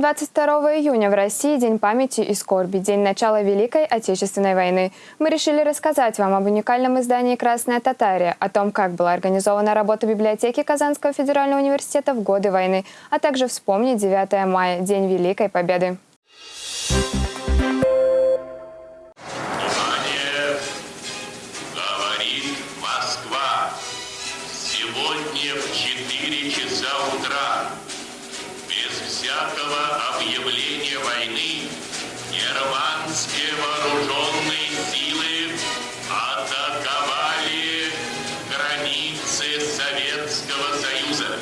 22 июня в России День памяти и скорби, день начала Великой Отечественной войны. Мы решили рассказать вам об уникальном издании «Красная Татария», о том, как была организована работа библиотеки Казанского федерального университета в годы войны, а также вспомнить 9 мая, День Великой Победы. Сегодня в 4 часа утра без всякого объявления войны германские вооруженные силы атаковали границы Советского Союза.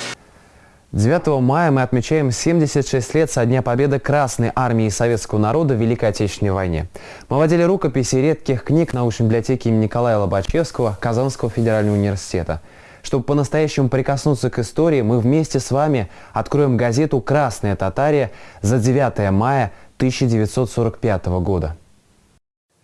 9 мая мы отмечаем 76 лет со дня победы Красной Армии и Советского народа в Великой Отечественной войне. Мы водили рукописи редких книг научной библиотеки имени Николая Лобачевского Казанского федерального университета. Чтобы по-настоящему прикоснуться к истории, мы вместе с вами откроем газету «Красная Татария» за 9 мая 1945 года.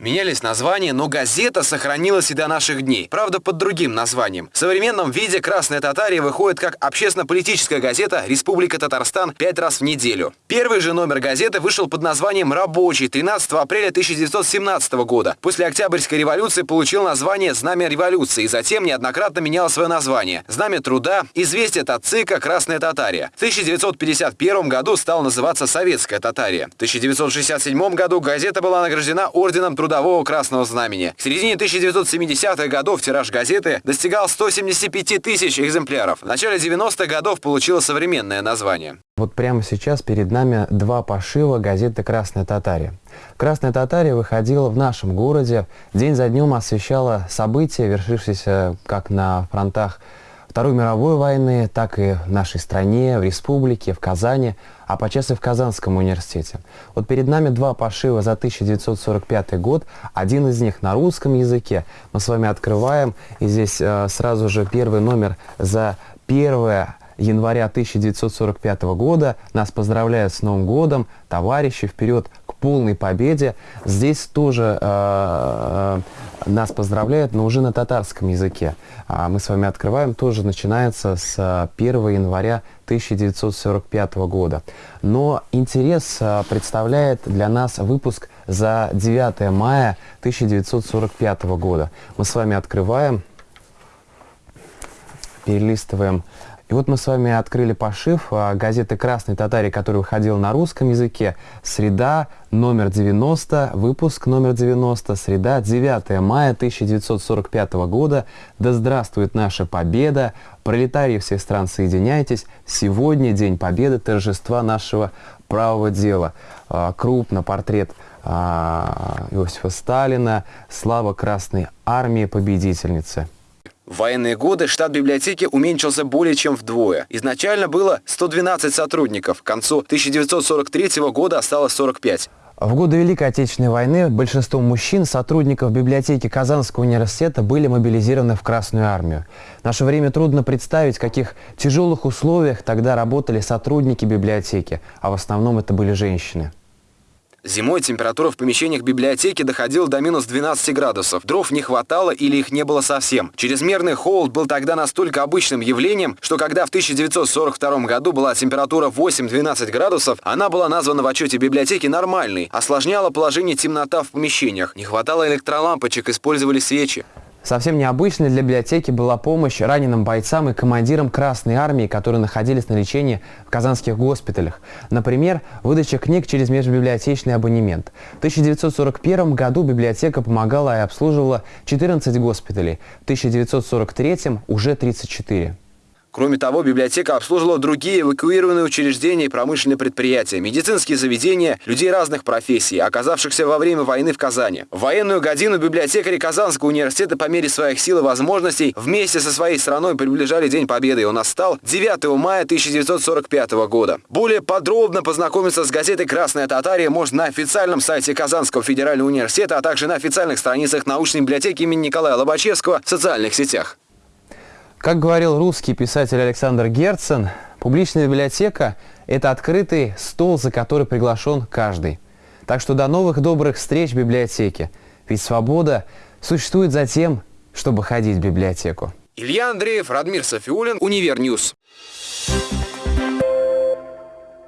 Менялись названия, но газета сохранилась и до наших дней. Правда, под другим названием. В современном виде «Красная Татария» выходит как общественно-политическая газета «Республика Татарстан» пять раз в неделю. Первый же номер газеты вышел под названием «Рабочий» 13 апреля 1917 года. После Октябрьской революции получил название «Знамя революции» и затем неоднократно менял свое название. «Знамя труда», «Известие от ЦИКа», «Красная Татария». В 1951 году стал называться «Советская Татария». В 1967 году газета была награждена орденом Трудового Красного Знамени. К середине 1970-х годов тираж газеты достигал 175 тысяч экземпляров. В начале 90-х годов получила современное название. Вот прямо сейчас перед нами два пошива газеты «Красная Татария». «Красная Татария» выходила в нашем городе, день за днем освещала события, вершившиеся как на фронтах Второй мировой войны, так и в нашей стране, в республике, в Казани, а подчас в Казанском университете. Вот перед нами два пошива за 1945 год, один из них на русском языке. Мы с вами открываем, и здесь э, сразу же первый номер за первое января 1945 года. Нас поздравляют с Новым годом, товарищи, вперед к полной победе. Здесь тоже э, нас поздравляют, но уже на татарском языке. А мы с вами открываем, тоже начинается с 1 января 1945 года. Но интерес э, представляет для нас выпуск за 9 мая 1945 года. Мы с вами открываем, перелистываем и вот мы с вами открыли пошив а, газеты «Красный татарий», который выходил на русском языке. Среда, номер 90, выпуск номер 90, среда, 9 мая 1945 года. Да здравствует наша победа! Пролетарии всех стран, соединяйтесь! Сегодня День Победы, торжества нашего правого дела. А, крупно портрет а, Иосифа Сталина, слава Красной Армии, победительницы. В военные годы штат библиотеки уменьшился более чем вдвое. Изначально было 112 сотрудников, к концу 1943 года осталось 45. В годы Великой Отечественной войны большинство мужчин, сотрудников библиотеки Казанского университета, были мобилизированы в Красную армию. В наше время трудно представить, в каких тяжелых условиях тогда работали сотрудники библиотеки, а в основном это были женщины. Зимой температура в помещениях библиотеки доходила до минус 12 градусов. Дров не хватало или их не было совсем. Чрезмерный холод был тогда настолько обычным явлением, что когда в 1942 году была температура 8-12 градусов, она была названа в отчете библиотеки нормальной. Осложняла положение темнота в помещениях. Не хватало электролампочек, использовали свечи. Совсем необычной для библиотеки была помощь раненым бойцам и командирам Красной Армии, которые находились на лечении в казанских госпиталях. Например, выдача книг через межбиблиотечный абонемент. В 1941 году библиотека помогала и обслуживала 14 госпиталей, в 1943 уже 34. Кроме того, библиотека обслуживала другие эвакуированные учреждения и промышленные предприятия, медицинские заведения, людей разных профессий, оказавшихся во время войны в Казани. В военную годину библиотекари Казанского университета по мере своих сил и возможностей вместе со своей страной приближали День Победы, он настал 9 мая 1945 года. Более подробно познакомиться с газетой «Красная Татария» можно на официальном сайте Казанского федерального университета, а также на официальных страницах научной библиотеки имени Николая Лобачевского в социальных сетях. Как говорил русский писатель Александр Герцен, публичная библиотека – это открытый стол, за который приглашен каждый. Так что до новых добрых встреч в библиотеке. Ведь свобода существует за тем, чтобы ходить в библиотеку. Илья Андреев, Радмир Сафиуллин, Универ News. Thank